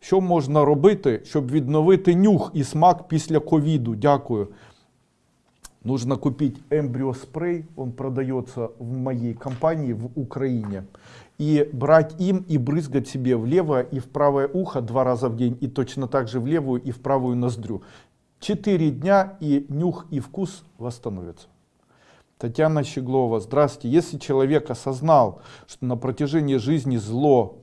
Що можна робити, щоб відновити нюх і смак після ковіду? Дякую. Нужно купить эмбриоспрей, он продается в моей компании в Украине. И брать им и брызгать себе в левое и в правое ухо два раза в день. И точно так же в левую и в правую ноздрю. Четыре дня и нюх и вкус восстановятся. Татьяна Щеглова, здравствуйте. Если человек осознал, что на протяжении жизни зло,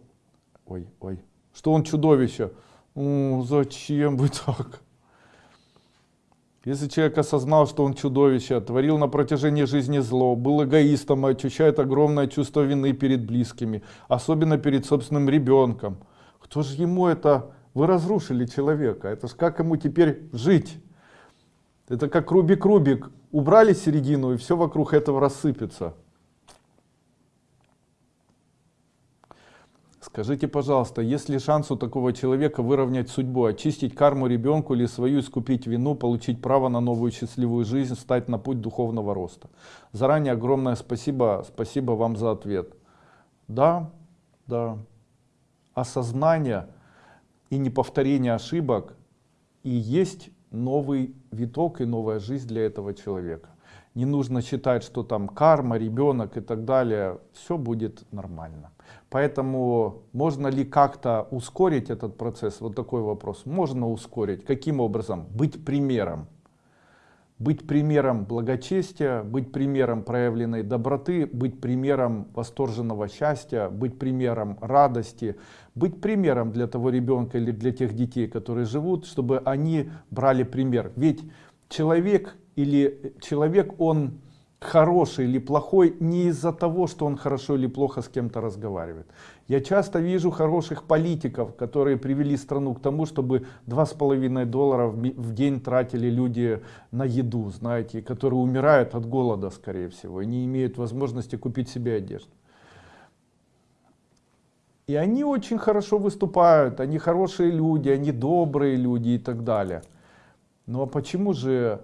ой, ой, что он чудовище, «М, зачем вы так? Если человек осознал, что он чудовище, творил на протяжении жизни зло, был эгоистом и ощущает огромное чувство вины перед близкими, особенно перед собственным ребенком, кто же ему это... Вы разрушили человека, это ж как ему теперь жить? Это как Рубик-Рубик, убрали середину и все вокруг этого рассыпется. Скажите, пожалуйста, есть ли шанс у такого человека выровнять судьбу, очистить карму ребенку или свою искупить вину, получить право на новую счастливую жизнь, стать на путь духовного роста? Заранее огромное спасибо, спасибо вам за ответ. Да, да. Осознание и неповторение ошибок и есть новый виток и новая жизнь для этого человека. Не нужно считать, что там карма, ребенок и так далее. Все будет нормально. Поэтому можно ли как-то ускорить этот процесс? Вот такой вопрос. Можно ускорить. Каким образом? Быть примером. Быть примером благочестия, быть примером проявленной доброты, быть примером восторженного счастья, быть примером радости, быть примером для того ребенка или для тех детей, которые живут, чтобы они брали пример. Ведь человек или человек, он хороший или плохой не из-за того, что он хорошо или плохо с кем-то разговаривает. Я часто вижу хороших политиков, которые привели страну к тому, чтобы два с половиной доллара в ми- в день тратили люди на еду, знаете, которые умирают от голода, скорее всего, и не имеют возможности купить себе одежду. И они очень хорошо выступают, они хорошие люди, они добрые люди и так далее. Ну а почему же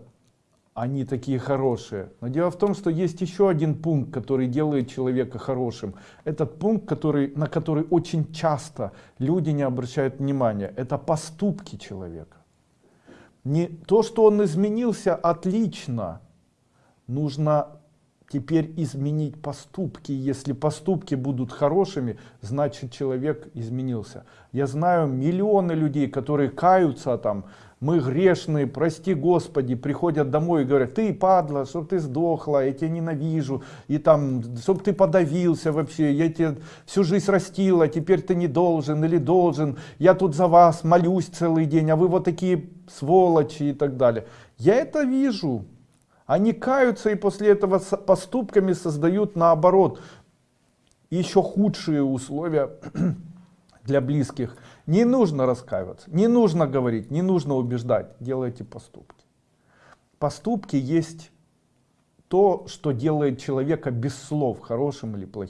они такие хорошие? Но дело в том, что есть еще один пункт, который делает человека хорошим. Этот пункт, который, на который очень часто люди не обращают внимания, это поступки человека. Не то, что он изменился, отлично. Нужно теперь изменить поступки. Если поступки будут хорошими, значит человек изменился. Я знаю миллионы людей, которые каются там, мы грешные, прости Господи, приходят домой и говорят, ты падла, чтоб ты сдохла, я тебя ненавижу, и там, чтоб ты подавился вообще, я тебя всю жизнь растила, теперь ты не должен или должен, я тут за вас молюсь целый день, а вы вот такие сволочи и так далее. Я это вижу. Они каются и после этого поступками создают наоборот еще худшие условия для близких. Не нужно раскаиваться, не нужно говорить, не нужно убеждать, делайте поступки. Поступки есть то, что делает человека без слов, хорошим или плохим.